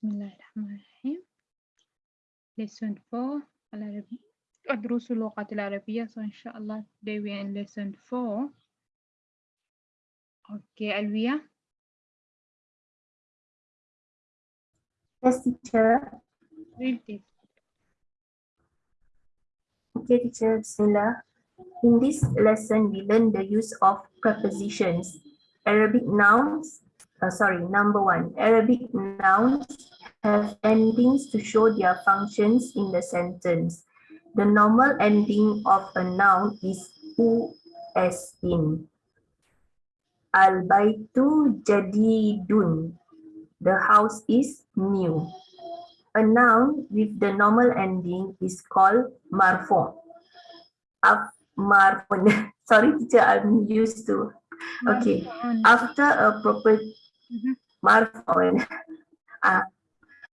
Bismillahirrahmanirrahim. Lesson 4 العربي دروس اللغة العربية so inshallah today we are in lesson 4 okay Alvia Yes, teacher. read this Okay, teacher. Bismillah. In this lesson, we learn the use of prepositions. Arabic nouns, uh, sorry, number one, Arabic nouns have endings to show their functions in the sentence. The normal ending of a noun is u as in. Al-baitu jadidun. The house is new. A noun with the normal ending is called marfu. Af marfun. Sorry, teacher, I'm used to. Okay. After a proper Mhm. marfun. Uh,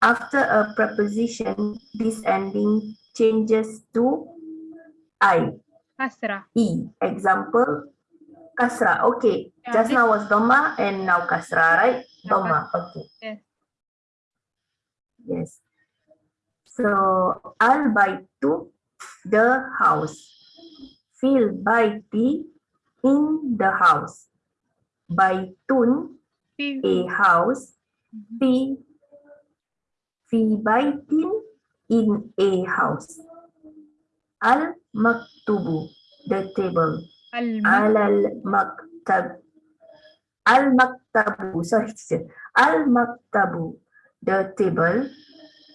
after a preposition, this ending changes to I, Kasra E. Example, kasra. Okay, Yeah, just now was doma and now kasra, right? Doma, okay. yes. Yes. So al baitu the house. Fil baiti in the house. Baitun a house. Mhm. Fi fi baitin in a house. Al maktubu the table. Al maktab. Al maktabu sorry. Al maktabu the table.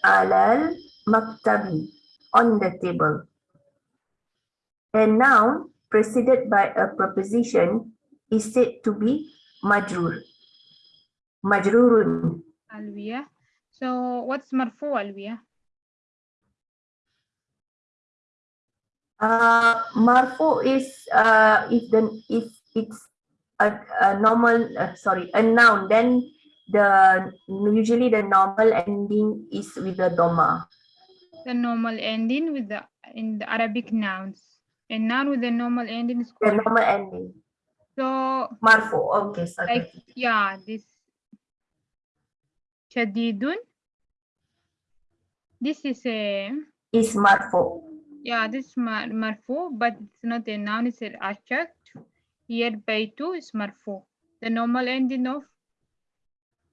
Al maktabi, on the table. A noun preceded by a preposition is said to be majrur. Majrurun. Alvia. So what's marfu Alvia? Uh, marfu is uh, if the if it's a, a normal uh, sorry a noun then the usually the normal ending is with the doma. The normal ending with the in the Arabic nouns. A noun with the normal ending is The called normal ending so marfu. Okay, sorry. like yeah this shadidun this is a is marfu. yeah this is mar marfu but it's not a noun it's an adjective. Here by two is marfu the normal ending of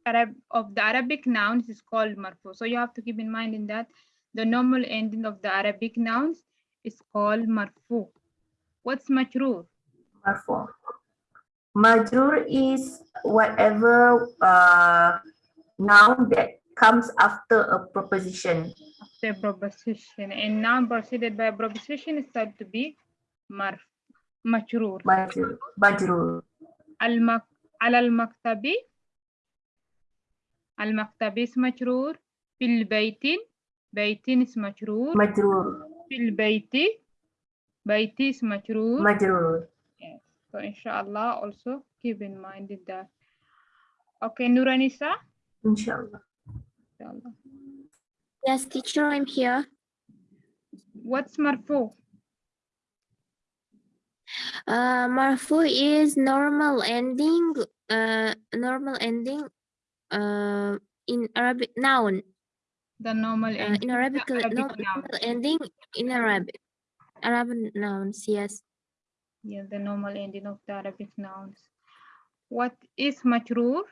Arab of the Arabic nouns is called marfu so you have to keep in mind in that the normal ending of the Arabic nouns is called marfu what's majrur? Marfu. Majrur is whatever uh, noun that comes after a proposition. After proposition. And noun preceded by a proposition is said to be marf, majrur. Majrur. Al-mak al-maktabi. Al-maktabi is majrur. Fil baytin. Baytin is majrur. Majrur. Fil bayti. Bayti is majrur. Majrur. Yes. So inshallah also keep in mind that. Okay, Nuranisa. Inshallah. Yes, teacher, I'm here. what's marfu Uh, marfu is normal ending, uh, normal ending, uh, in Arabic noun, the normal uh, in Arabic, Arabic noun. normal ending in Arabic, Arabic nouns, yes. yeah the normal ending of the Arabic nouns. What is majrur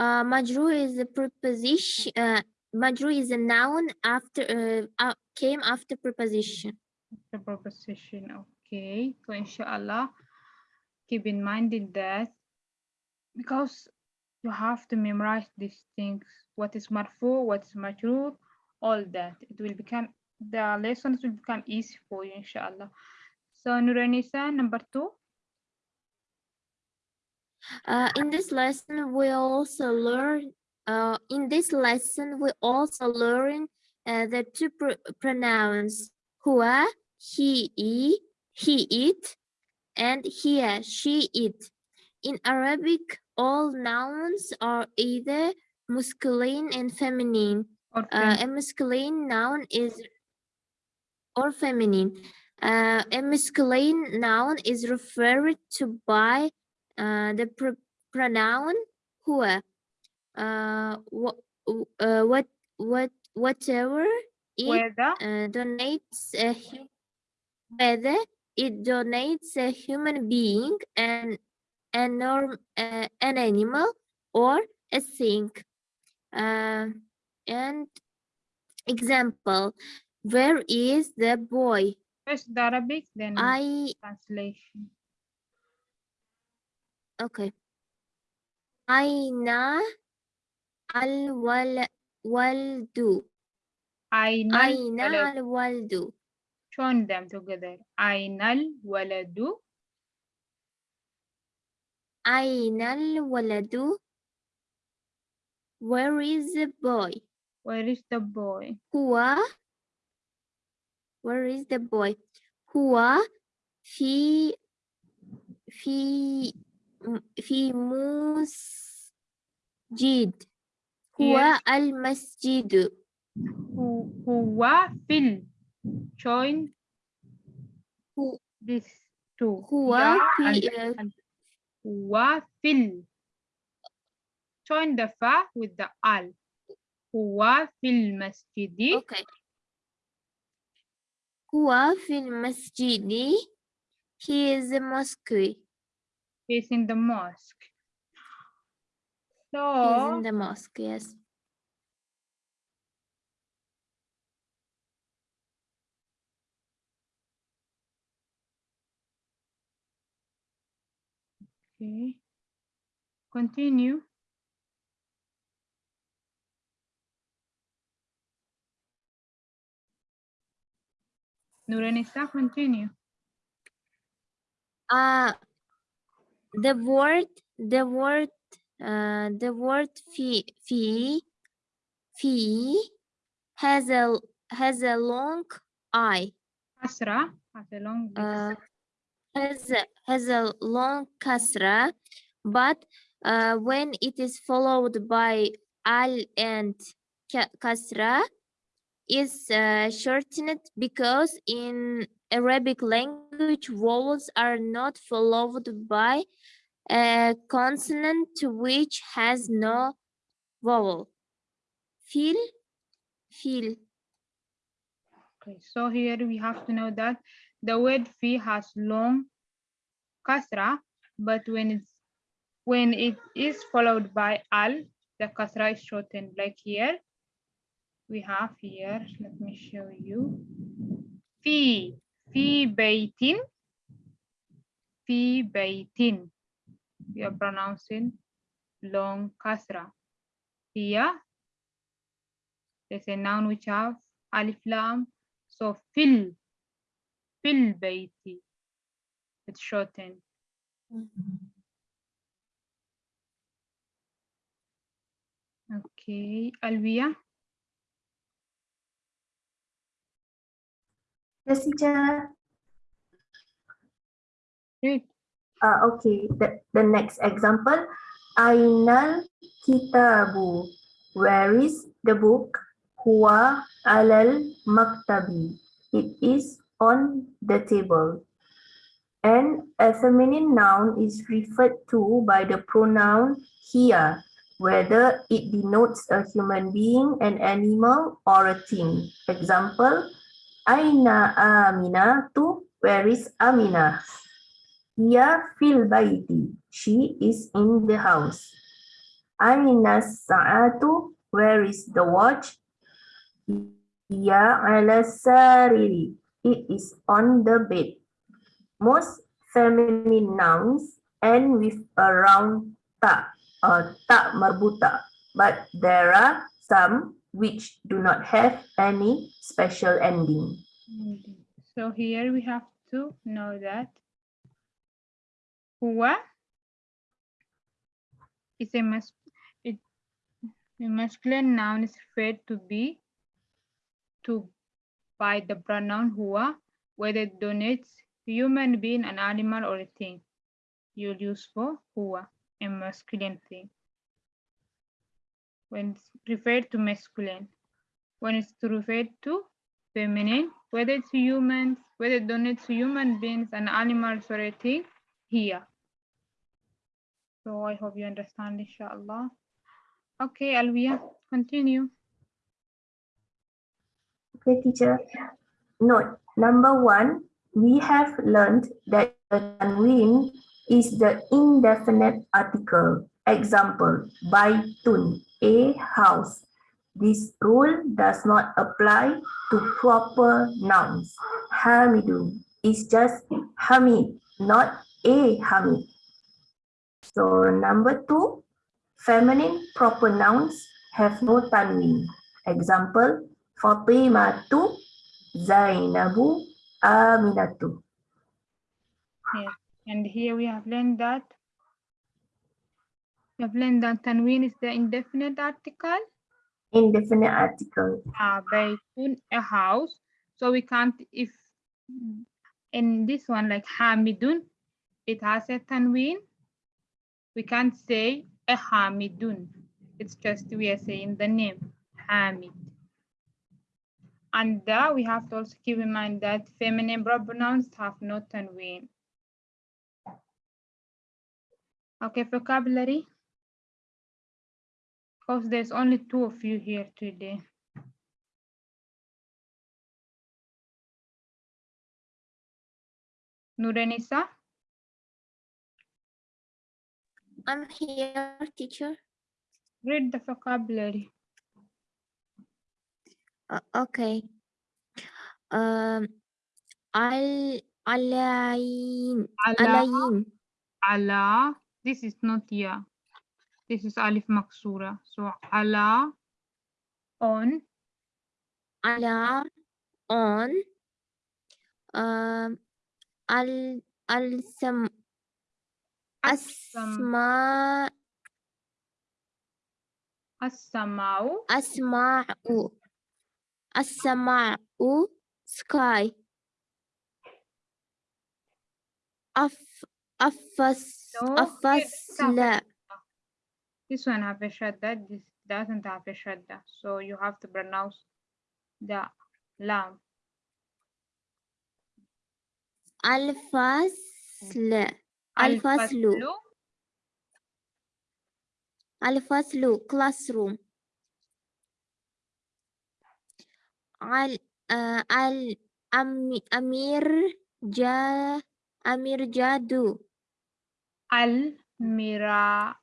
Uh, majrur is a preposition, uh, majrur is a noun after, uh, came after preposition. the proposition okay. So inshallah keep in mind in that because you have to memorize these things. What is marfu what is majrur all that. It will become the lessons will become easy for you inshallah. So nuranisa number two Uh, in this lesson, we also learn. Uh, in this lesson, we also learn uh, the two pr pronouns huwa, he, he, he, it, and hiya, she, it. In Arabic, all nouns are either masculine and feminine. or Uh, a masculine noun is or feminine. Uh, a masculine noun is referred to by uh, the pr- pronoun huwa. uh, what, uh, what, what, whatever it Whether uh, donates a whether it donates a human being and an, norm, uh, an animal or a thing Um and example where is the boy first Arabic, then i translation. Okay. Aina al wal waldu. Aina al waldu. Join them together. Aynal waladu. Aynal waladu. Where is the boy? Where is the boy? Huwa. Where is the boy? Huwa fi fi في مسجد هو Yes. المسجد Who huwa fil. Join Hu- this two. هو Ya في and uh, and huwa fil. Join the fa with the al. Huwa fil masjidi. okay هو في المسجد he is a mosque facing the mosque. is So in the mosque yes okay. Continue. Nuranisa, continue. uh the word the word uh the word fee fee fee has a has a long i. Asra has a long uh has a, has a long kasra but uh when it is followed by al and ka- kasra is uh, shortened because in Arabic language vowels are not followed by a consonant which has no vowel. Feel, feel. Okay, so here we have to know that the word fi has long kasra, but when it's when it is followed by al, the kasra is shortened. Like here, we have here. Let me show you. Fi fi baitin. Fi baitin. We are pronouncing long kasra. Here, there's a noun which have alif lam so fil, fil baiti. It's shortened. Okay, Alvia. Yes, teacher. Read. Uh, okay, the, the next example. Ainal kitabu. Where is the book? Huwa alal maktabi. It is on the table. And a feminine noun is referred to by the pronoun hiya, whether it denotes a human being, an animal, or a thing. Example, Aina Aminatu, where is Amina? Hiya fil baiti, she is in the house. Aina sa'atu, where is the watch? Hiya ala sariri, it is on the bed. Most feminine nouns end with a round ta or ta marbuta, but there are some which do not have any special ending. So here we have to know that huwa is a mas it a masculine noun is referred to be to by the pronoun huwa, whether it denotes human being, an animal, or a thing. You'll use for huwa, a masculine thing. When it's referred to masculine, when it's referred to feminine, whether it's humans, whether it donates to human beings and animals or a thing, here. So I hope you understand, inshallah. Okay, Alvia, continue. Okay, teacher. Note, number one, we have learned that the tanween is the indefinite article. Example, baitun, a house. This rule does not apply to proper nouns. Hamidun is just Hamid, not a Hamid. So number two, feminine proper nouns have no tanween. Example, Fatimatu, Zainabu, Aminatu. And here we have learned that learned that tanween is the indefinite article. Indefinite article. Uh, baytun, a house. So we can't, if in this one, like Hamidun, it has a tanween. We can't say a Hamidun. It's just we are saying the name Hamid. And uh, we have to also keep in mind that feminine pronouns have no tanween. Okay, vocabulary. Because there's only two of you here today. Nuranisa, I'm here, teacher. read the vocabulary. Uh, okay. Um, al alain Ala, alain ala, this is not ya. This is alif maksura. So ala, on, ala on. Um al al sam asma as-samau, asma'u asma'u sky. Af afas afasla this one have a shadda, this doesn't have a shadda. So you have to pronounce the lam. Alfasle, alfaslu, alfaslu. Classroom. Al, uh, al amir ja amir jadu. Al mira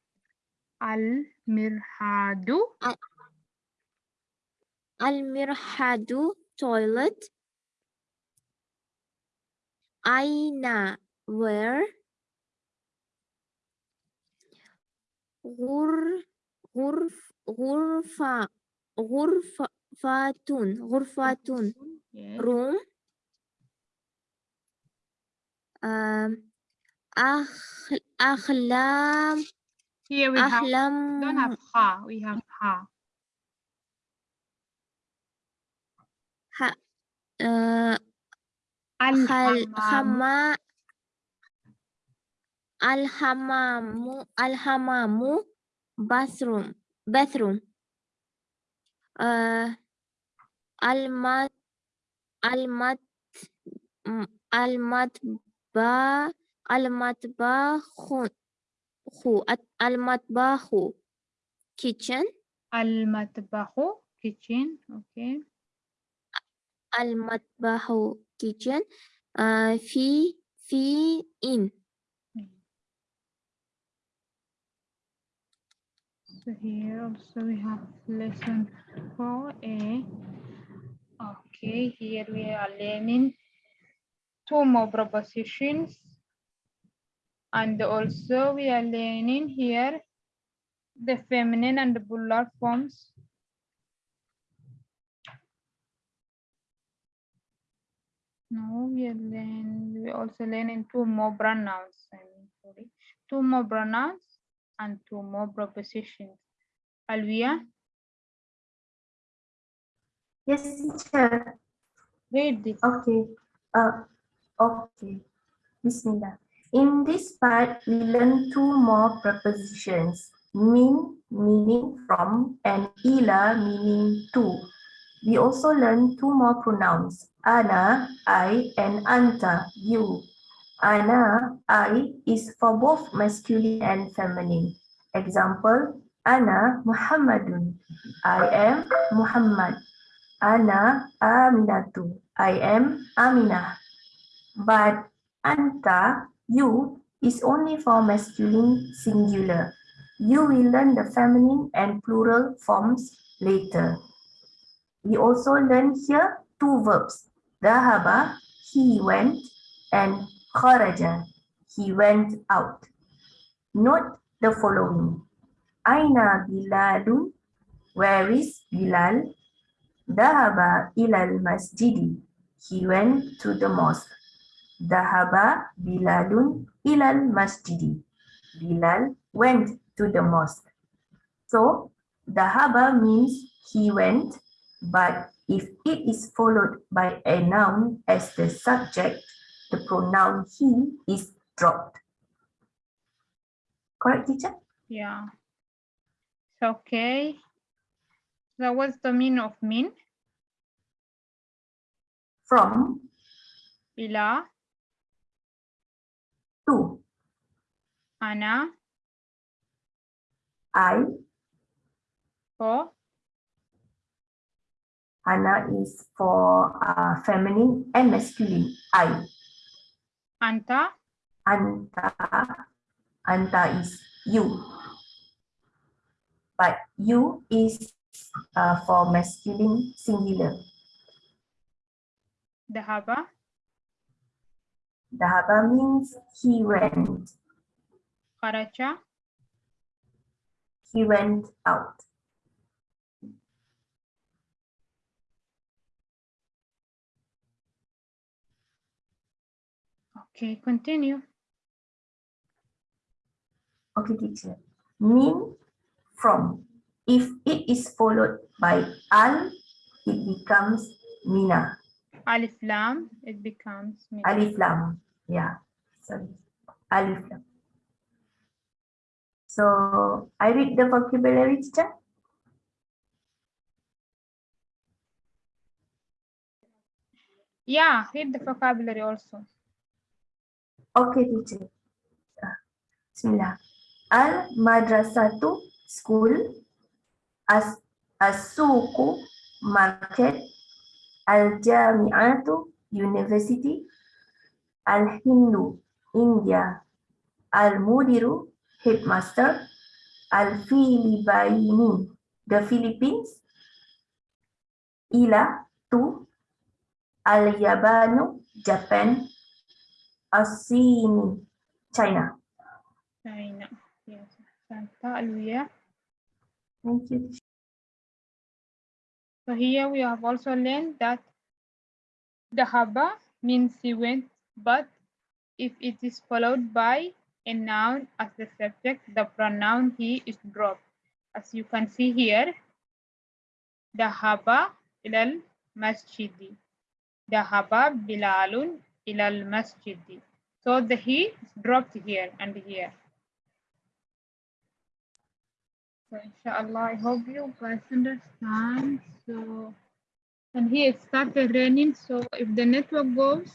المرحاد المرحاد toilet. أين where. غر غرف غرفة غرفة فاتون غرفة روم أخ أخلام Here we have, ahlam don't have ha, we have ha. ha, uh, khal Al-hamam, hama al hamamu al hamamu bathroom bathroom uh al mat al mat khu at- al matbahu kitchen al-matbahu, kitchen, okay. al matbahu kitchen uh fi fi in So here also we have lesson 4a. Okay, here we are learning two more propositions. And also we are learning here the feminine and the plural forms. No, we are learning, we also learning two more pronouns. I mean, sorry, two more pronouns and two more propositions. Alvia, Yes, teacher. read this. Okay. Uh, okay. Bismillah. In this part, we learn two more prepositions. Min meaning from and ila meaning to. We also learn two more pronouns. Ana, I, and anta, you. Ana, I is for both masculine and feminine. Example, Ana Muhammadun. I am Muhammad. Ana Aminatu. I am Aminah. But anta, you, is only for masculine singular. You will learn the feminine and plural forms later. We also learn here two verbs. Dahaba, he went, and kharaja, he went out. Note the following. Aina Bilalun, where is Bilal? Dahaba ilal masjidi, he went to the mosque. Dahaba Bilalun ilal masjidi. Bilal went to the mosque. So, Dahaba means he went, but if it is followed by a noun as the subject, the pronoun he is dropped. Correct, teacher? Yeah. Okay. So what's the meaning of min? From, Ila, to, ana, I, for, Hana is for uh, feminine and masculine. I, anta, Anta, Anta is you. But you is uh, for masculine singular. dahaba, Dahaba means he went. kharaja, He went out. Okay, continue. Okay, teacher. Mean from. If it is followed by al, it becomes mina. Alif lam, it becomes. Alif lam. Yeah. Sorry. Alif lam. So I read the vocabulary teacher. Yeah, read the vocabulary also. Okay, teacher. Ah, Bismillah. Al madrasatu school. As asuku market. Al jami'atu university. Al hindu India. Al mudiru headmaster. Al filibaini the Philippines. Ila to. Al yabanu Japan. Asini, China. China. Yes. Thank you. So here we have also learned that dahaba means he went, but if it is followed by a noun as the subject, the pronoun he is dropped. As you can see here, dahaba ilal masjidi. Dahaba bilalun ilal masjidi. So the he is dropped here and here. So inshallah, I hope you guys understand. So, and here it started raining. So if the network goes,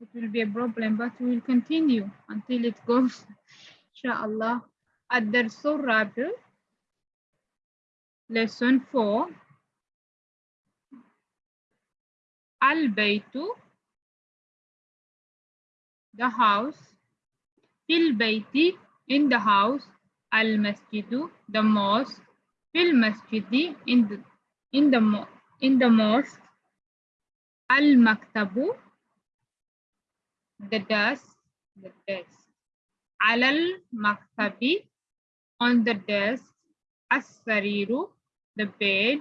it will be a problem, but we will continue until it goes, inshallah. At the lesson four. Al-Baytu, the house, Il Bayti, in the house, al masjidu, the mosque, fil masjidi, in the, in the, in the mosque, al maktabu, the desk, the desk, alal maktabi, on the desk, as sariru, the bed,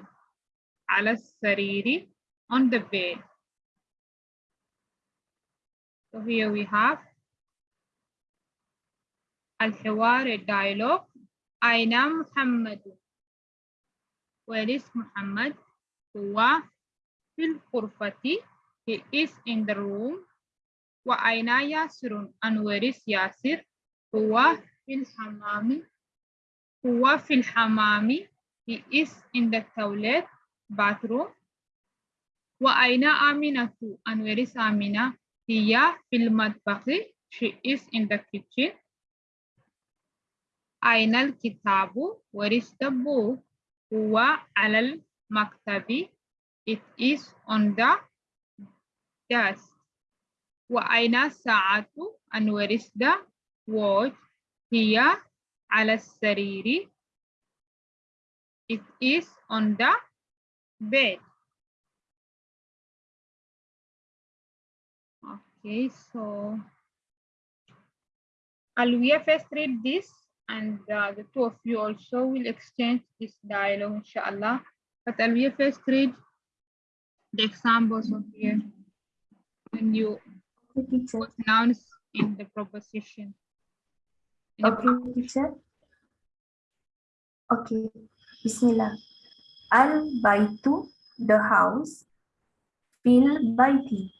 alas sariri, on the bed. So here we have الحوار الديالوج أين محمد. Where محمد؟ هو في الغرفة. He is in the room. وأين ياسر and where is ياسر؟ هو في الحمام. هو في الحمام. He is in the toilet bathroom. وأين آمنة and where is آمنة هي في المطبخ. She is in the kitchen. أين الكتاب where is the book هو على المكتب it is on the desk وأين الساعة and where is the watch هي على السرير it is on the bed okay so Alvia first read this and uh, the two of you also will exchange this dialogue inshallah but Alvia first read the examples of here when you put nouns in the proposition in the Okay, teacher. Okay, Bismillah. Al baitu, the house. Fil baiti,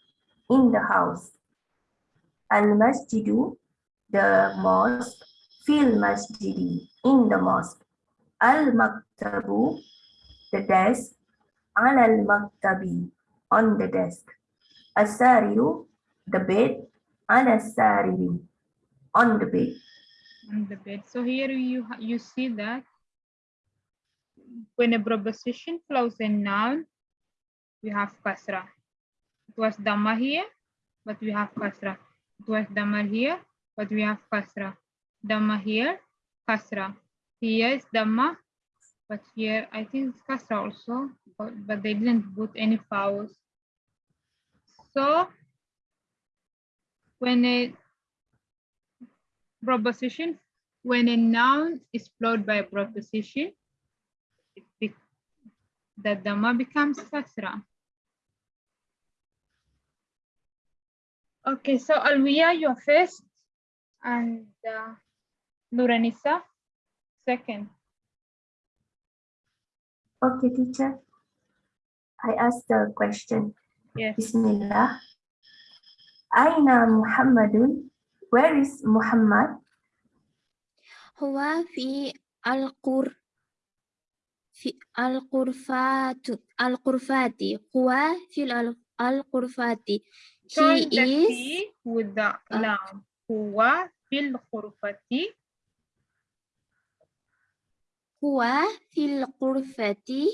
in the house. Al masjidu, the mosque. Fil masjidi, in the mosque. Al maktabu, the desk. Al al maktabi, on the desk. Asariru, the bed. Al asariri, on the bed. on the bed. So here you you see that when a preposition follows a noun, we have kasra. It was dhamma here, but we have kasra. It was dhamma here, but we have kasra. Dhamma here, kasra. Here is dhamma, but here I think it's kasra also, but, but they didn't put any vowels. So when a proposition when a noun is followed by a proposition, it be, the dhamma becomes kasra okay so alwiya you're first and uh, Nuranisa, second. Okay, teacher. I ask the question. Yes. Bismillah. Aina Muhammadun. Where is Muhammad? Huwa fi al-Qur. Fi al-Qurfatu. Al-Qurfati. Huwa fi al-Qurfati. He is. with the lam. Huwa fil-Qurfati. Huwa fil qurfati.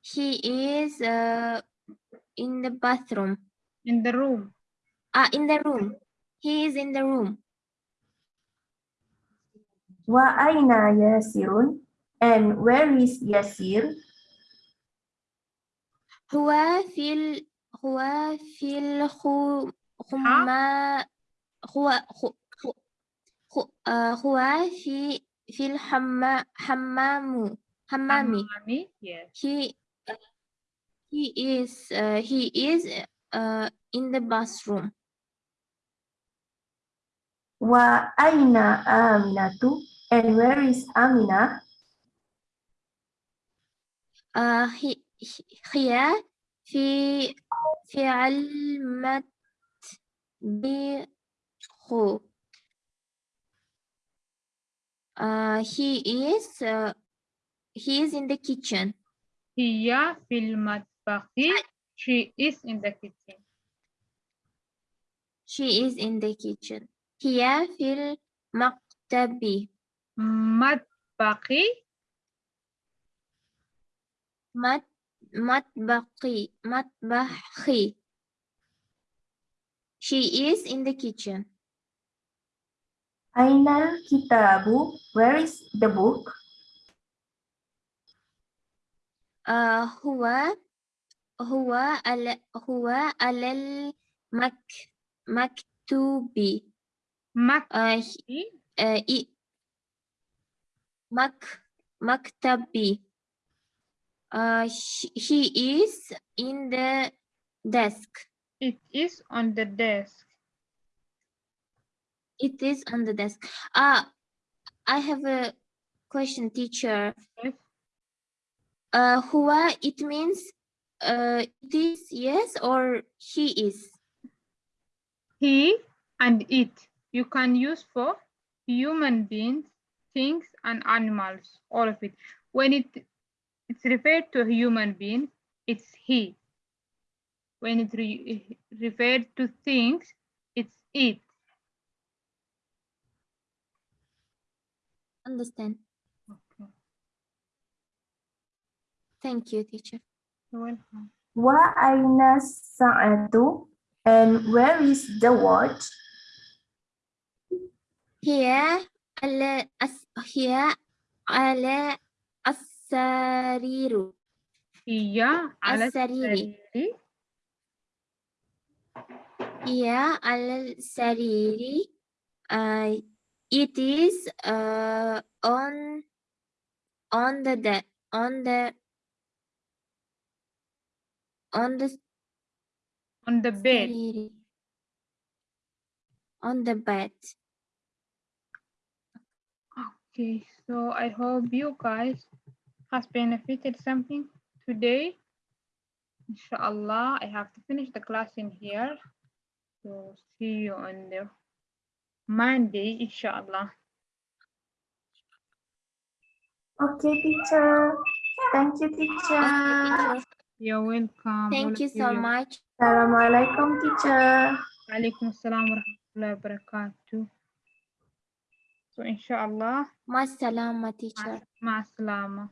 He is uh, in the bathroom. In the room. Ah, in the room. He is in the room. Wa aina yasirun? And where is Yasir? Huwa fil huwa fil humma huwa uh, huwa fi هو هو- هو آه، هو في في الحمام حمام حمامي Hammami, yes he he is uh, he is uh, in the bathroom Wa aina Aminatu? And where is Amina? uh, he he- here في في علمة بخو uh, he is uh, he is in the kitchen هي في المطبخ she is in the kitchen she is in the kitchen هي في المكتب مطبخي مت مطبخي مطبخي she is in the kitchen Aina kitabu? Where is the book? Uh, huwa huwa al huwa al, mak maktubi. Mak uh, uh, i, mak maktabi. Uh, he is in the desk. It is on the desk it is on the desk. Uh I have a question teacher. Uh who it means uh it is yes or he is? He and it. You can use for human beings things and animals all of it. When it it's referred to a human being it's he. When it re- referred to things it's it understand. Okay. Thank you, teacher. You're welcome. Wa aina sa'atu? And where is the watch? Here, ala, as, here, ala as-sariru. Iya, ala sariri. Iya, ala sariri. Uh, it is uh, on on the de on the on the on the bed. On the bed. Okay so i hope you guys has benefited something today. Inshallah i have to finish the class in here. So see you on the Monday, inshallah. Okay, teacher. Thank you, teacher. Okay, teacher. You're welcome. Thank all you of so much. Assalamualaikum, teacher. Alaikum assalam wa rahmatullahi wa barakatuh. So inshallah, Ma salama, teacher. ma salama.